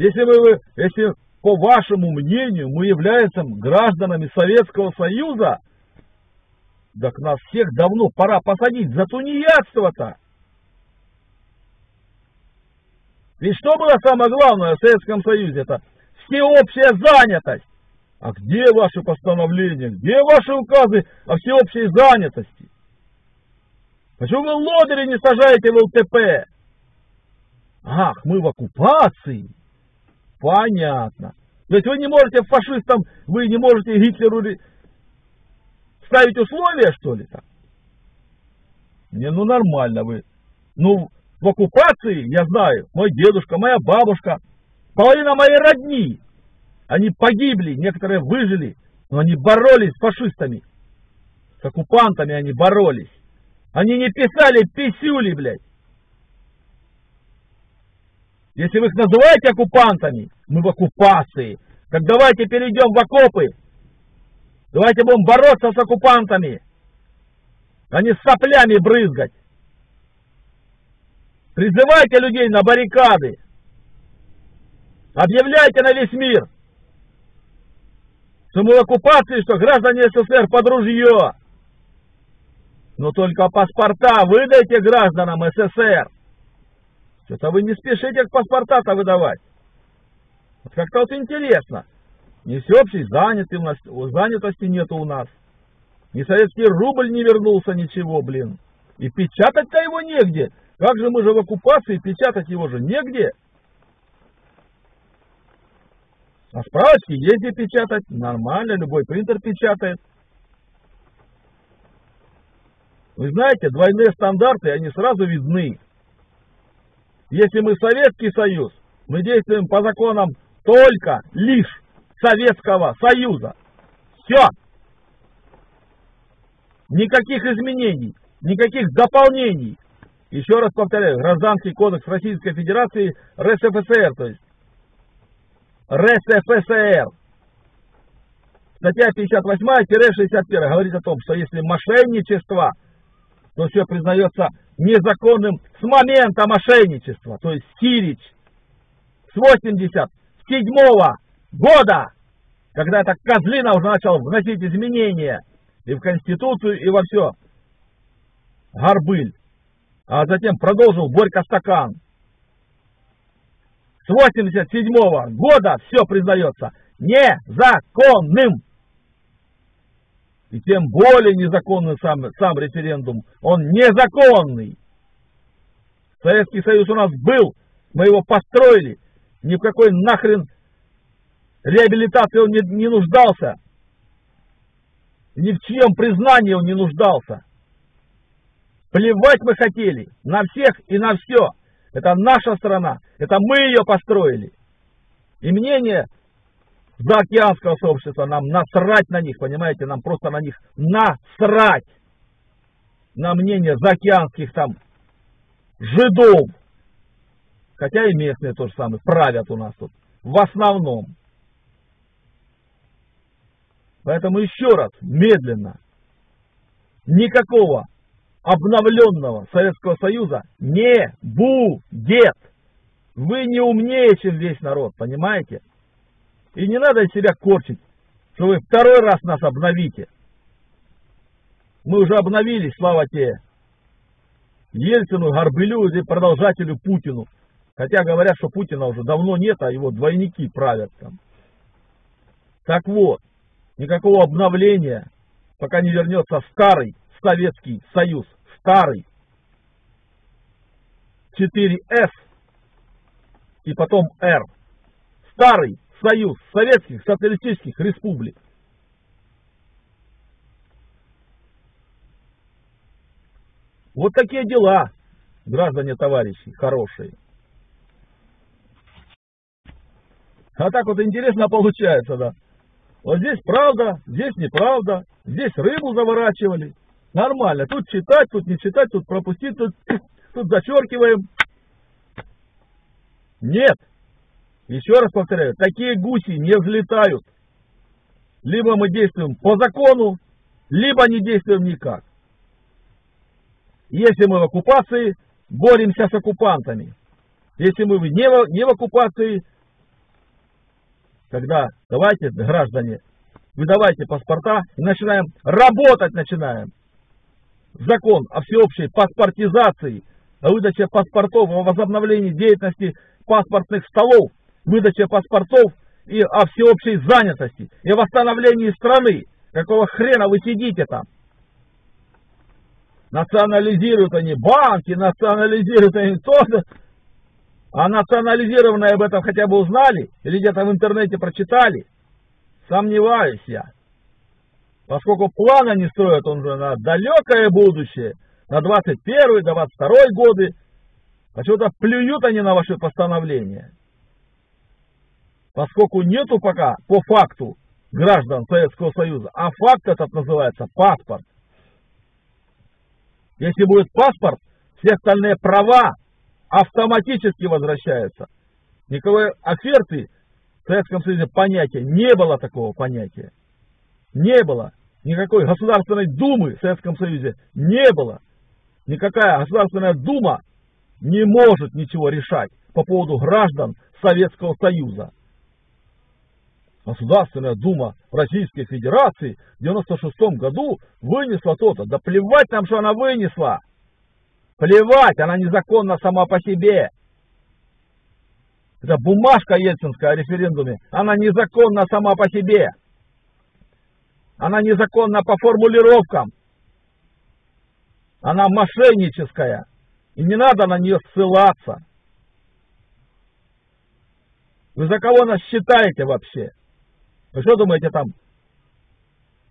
Если, вы, если по вашему мнению мы являемся гражданами Советского Союза, так нас всех давно пора посадить за тунеядство-то. Ведь что было самое главное в Советском Союзе? Это всеобщая занятость. А где ваши постановления? Где ваши указы о всеобщей занятости? Почему вы лодыри не сажаете в ЛТП? Ах, мы в оккупации. Понятно. То есть вы не можете фашистам, вы не можете Гитлеру ставить условия, что ли, там? Не, ну нормально вы. Ну, в оккупации, я знаю, мой дедушка, моя бабушка, половина моей родни, они погибли, некоторые выжили, но они боролись с фашистами. С оккупантами они боролись. Они не писали писюли, блядь. Если вы их называете оккупантами, мы в оккупации. Так давайте перейдем в окопы. Давайте будем бороться с оккупантами, а не с соплями брызгать. Призывайте людей на баррикады. Объявляйте на весь мир, что мы в оккупации, что граждане СССР под ружье. Но только паспорта выдайте гражданам СССР. Что-то вы не спешите паспорта-то выдавать. Вот как-то вот интересно. Ни всеобщей занятости нету у нас. Ни советский рубль не вернулся, ничего, блин. И печатать-то его негде. Как же мы же в оккупации, печатать его же негде. А справочки есть где печатать. Нормально, любой принтер печатает. Вы знаете, двойные стандарты, они сразу видны. Если мы Советский Союз, мы действуем по законам только лишь Советского Союза. Все. Никаких изменений, никаких дополнений. Еще раз повторяю, Гражданский кодекс Российской Федерации РСФСР, то есть РСФСР. Статья 58-61 говорит о том, что если мошенничество, то все признается незаконным с момента мошенничества, то есть Сирич с 87 года, когда эта козлина уже начал вносить изменения и в Конституцию, и во все. Горбыль. А затем продолжил Борька Стакан. С 87 -го года все признается незаконным. И тем более незаконный сам, сам референдум. Он незаконный. Советский Союз у нас был, мы его построили. Ни в какой нахрен реабилитации он не, не нуждался. Ни в чьем признании он не нуждался. Плевать мы хотели на всех и на все. Это наша страна. Это мы ее построили. И мнение заокеанского сообщества, нам насрать на них, понимаете, нам просто на них насрать. На мнение заокеанских там жидов. Хотя и местные тоже самое правят у нас тут. В основном. Поэтому еще раз, медленно, никакого обновленного Советского Союза не будет. Вы не умнее, чем весь народ, понимаете? И не надо себя корчить, что вы второй раз нас обновите. Мы уже обновились, слава тебе. Ельцину, Горбылю и продолжателю Путину. Хотя говорят, что Путина уже давно нет, а его двойники правят там. Так вот, никакого обновления, пока не вернется старый Советский Союз. Старый. 4С и потом Р. Старый Союз Советских Социалистических Республик. Вот такие дела, граждане товарищи, хорошие. А так вот интересно получается, да. Вот здесь правда, здесь неправда, здесь рыбу заворачивали. Нормально, тут читать, тут не читать, тут пропустить, тут, тут зачеркиваем. Нет, еще раз повторяю, такие гуси не взлетают. Либо мы действуем по закону, либо не действуем никак. Если мы в оккупации, боремся с оккупантами. Если мы не в, не в оккупации, когда давайте, граждане, выдавайте паспорта и начинаем работать начинаем. Закон о всеобщей паспортизации, о выдаче паспортов, о возобновлении деятельности паспортных столов, выдаче паспортов и о всеобщей занятости, и восстановлении страны. Какого хрена вы сидите там? Национализируют они банки, национализируют они то-то. А национализированные об этом хотя бы узнали или где-то в интернете прочитали? Сомневаюсь я. Поскольку план они строят он же на далекое будущее, на 21 22 годы, почему-то плюют они на ваши постановления. Поскольку нету пока по факту граждан Советского Союза, а факт этот называется паспорт. Если будет паспорт, все остальные права автоматически возвращаются. Никакой оферты в Советском Союзе понятия, не было такого понятия. Не было. Никакой Государственной Думы в Советском Союзе не было. Никакая Государственная Дума не может ничего решать по поводу граждан Советского Союза. Государственная Дума Российской Федерации в 96 году вынесла то-то. Да плевать нам, что она вынесла. Плевать, она незаконна сама по себе. Это бумажка ельцинская о референдуме. Она незаконна сама по себе. Она незаконна по формулировкам. Она мошенническая. И не надо на нее ссылаться. Вы за кого нас считаете вообще? Вы что думаете там?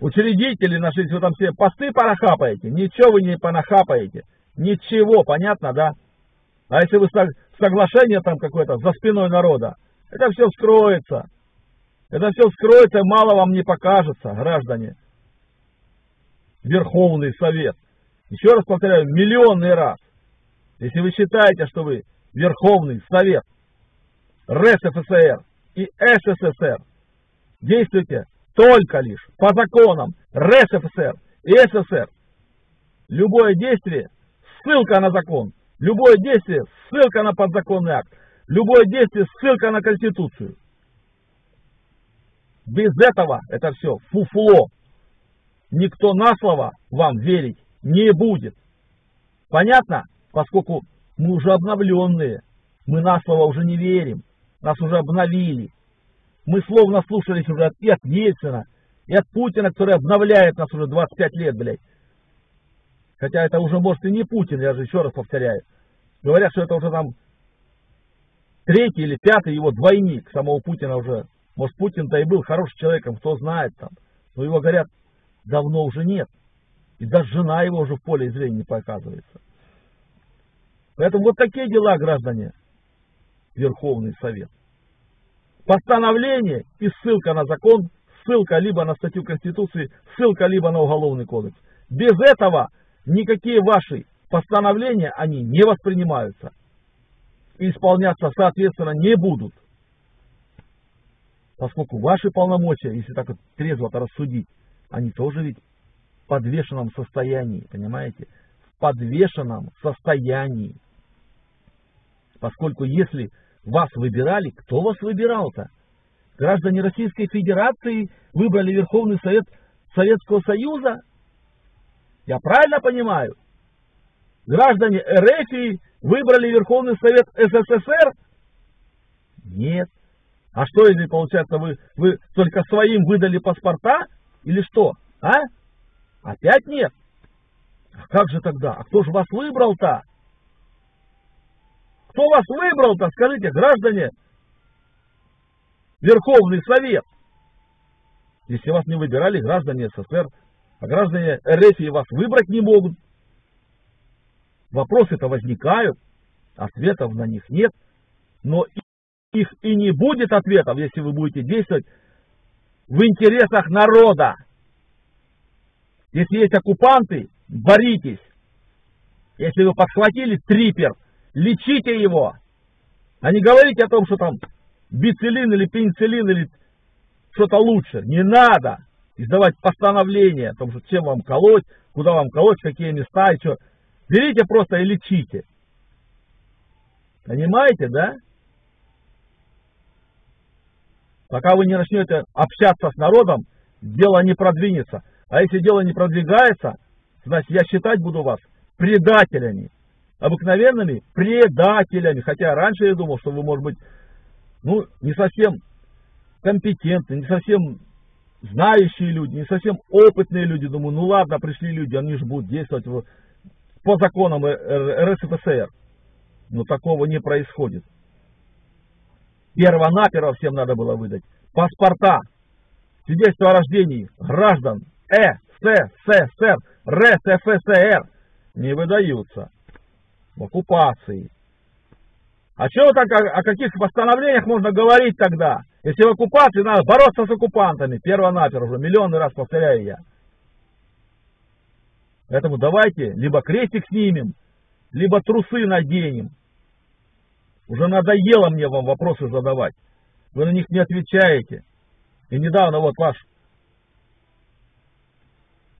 Учредители нашли, вы там все посты понахапаете? Ничего вы не понахапаете. Ничего, понятно, да? А если вы соглашение там какое-то за спиной народа, это все вскроется. Это все вскроется, мало вам не покажется, граждане. Верховный Совет. Еще раз повторяю, миллионный раз. Если вы считаете, что вы Верховный Совет РСФСР и СССР, действуйте только лишь по законам РСФСР и СССР. Любое действие – ссылка на закон. Любое действие – ссылка на подзаконный акт. Любое действие – ссылка на Конституцию. Без этого это все фуфло. Никто на слово вам верить не будет. Понятно? Поскольку мы уже обновленные. Мы на слово уже не верим. Нас уже обновили. Мы словно слушались уже и от Ельцина, и от Путина, который обновляет нас уже 25 лет, блядь. Хотя это уже, может, и не Путин, я же еще раз повторяю. Говорят, что это уже там третий или пятый его двойник самого Путина уже. Может, Путин-то и был хорошим человеком, кто знает там. Но его, говорят, давно уже нет. И даже жена его уже в поле зрения не показывается. Поэтому вот такие дела, граждане. Верховный Совет. Постановление и ссылка на закон, ссылка либо на статью Конституции, ссылка либо на Уголовный кодекс. Без этого никакие ваши постановления, они не воспринимаются и исполняться соответственно не будут. Поскольку ваши полномочия, если так вот трезво рассудить, они тоже ведь в подвешенном состоянии, понимаете? В подвешенном состоянии. Поскольку если вас выбирали, кто вас выбирал-то? Граждане Российской Федерации выбрали Верховный Совет Советского Союза? Я правильно понимаю? Граждане РФ выбрали Верховный Совет СССР? Нет. А что, если, получается, вы, вы только своим выдали паспорта? Или что? А? Опять нет? А как же тогда? А кто же вас выбрал-то? Кто вас выбрал-то, скажите, граждане? Верховный Совет. Если вас не выбирали граждане СССР, а граждане РФ вас выбрать не могут. Вопросы-то возникают, ответов на них нет. Но их и не будет ответов, если вы будете действовать в интересах народа. Если есть оккупанты, боритесь. Если вы подхватили трипер, лечите его. А не говорите о том, что там бицилин или пенициллин или что-то лучше. Не надо издавать постановление о том, что чем вам колоть, куда вам колоть, какие места и что. Берите просто и лечите. Понимаете, да? Пока вы не начнете общаться с народом, дело не продвинется. А если дело не продвигается, значит я считать буду вас предателями. Обыкновенными предателями. Хотя раньше я думал, что вы, может быть, ну, не совсем компетентны, не совсем знающие люди, не совсем опытные люди. Думаю, ну ладно, пришли люди, они же будут действовать по законам РСФСР. Но такого не происходит. Первонаперво всем надо было выдать паспорта, свидетельство о рождении граждан Э, СССР, РСФСР не выдаются в оккупации. А что так, о, о каких постановлениях можно говорить тогда? Если в оккупации надо бороться с оккупантами, перво-наперво, уже миллионный раз повторяю я. Поэтому давайте либо крестик снимем, либо трусы наденем. Уже надоело мне вам вопросы задавать. Вы на них не отвечаете. И недавно вот ваш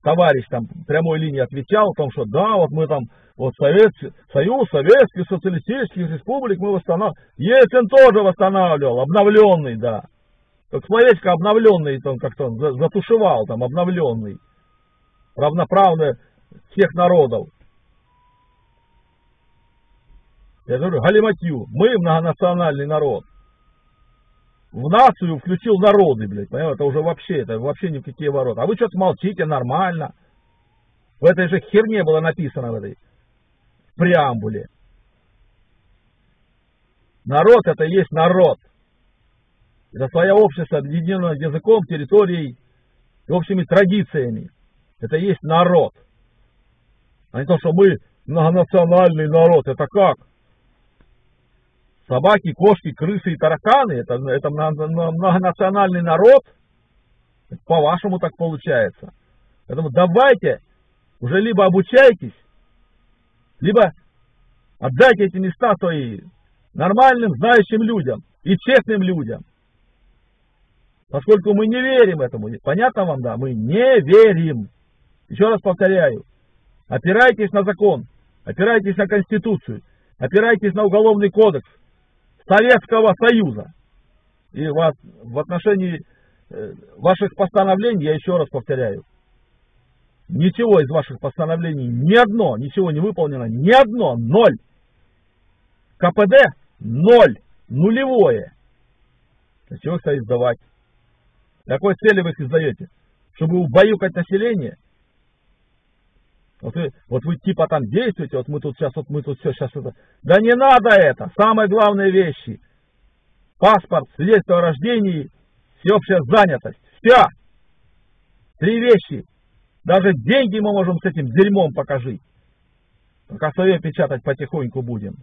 товарищ там прямой линии отвечал о том, что да, вот мы там, вот Совет, Союз Советских Социалистических Республик мы восстанавливаем. Ельцин тоже восстанавливал, обновленный, да. Как словечко обновленный, там как-то затушевал, там обновленный. Равноправный всех народов. Я говорю, галиматью, мы многонациональный народ в нацию включил народы, блядь, понимаете, это уже вообще, это вообще ни в какие ворота. А вы что-то молчите, нормально. В этой же херне было написано в этой преамбуле. Народ это есть народ. Это свое общество, объединенное языком, территорией и общими традициями. Это есть народ. А не то, что мы многонациональный народ. Это как? Собаки, кошки, крысы и тараканы, это, это многонациональный народ, по-вашему так получается. Поэтому давайте уже либо обучайтесь, либо отдайте эти места свои нормальным, знающим людям и честным людям. Поскольку мы не верим этому. Понятно вам, да? Мы не верим. Еще раз повторяю. Опирайтесь на закон, опирайтесь на Конституцию, опирайтесь на Уголовный кодекс, Советского Союза. И вас, в отношении э, ваших постановлений, я еще раз повторяю, ничего из ваших постановлений, ни одно, ничего не выполнено, ни одно, ноль. КПД ноль, нулевое. Для чего их издавать? Какой цели вы их издаете? Чтобы убаюкать население? Вот вы, вот вы типа там действуете, вот мы тут сейчас, вот мы тут все сейчас это. Да не надо это. Самые главные вещи. Паспорт, свидетельство о рождении, всеобщая занятость. Все. Три вещи. Даже деньги мы можем с этим дерьмом покажи. Только свое печатать потихоньку будем.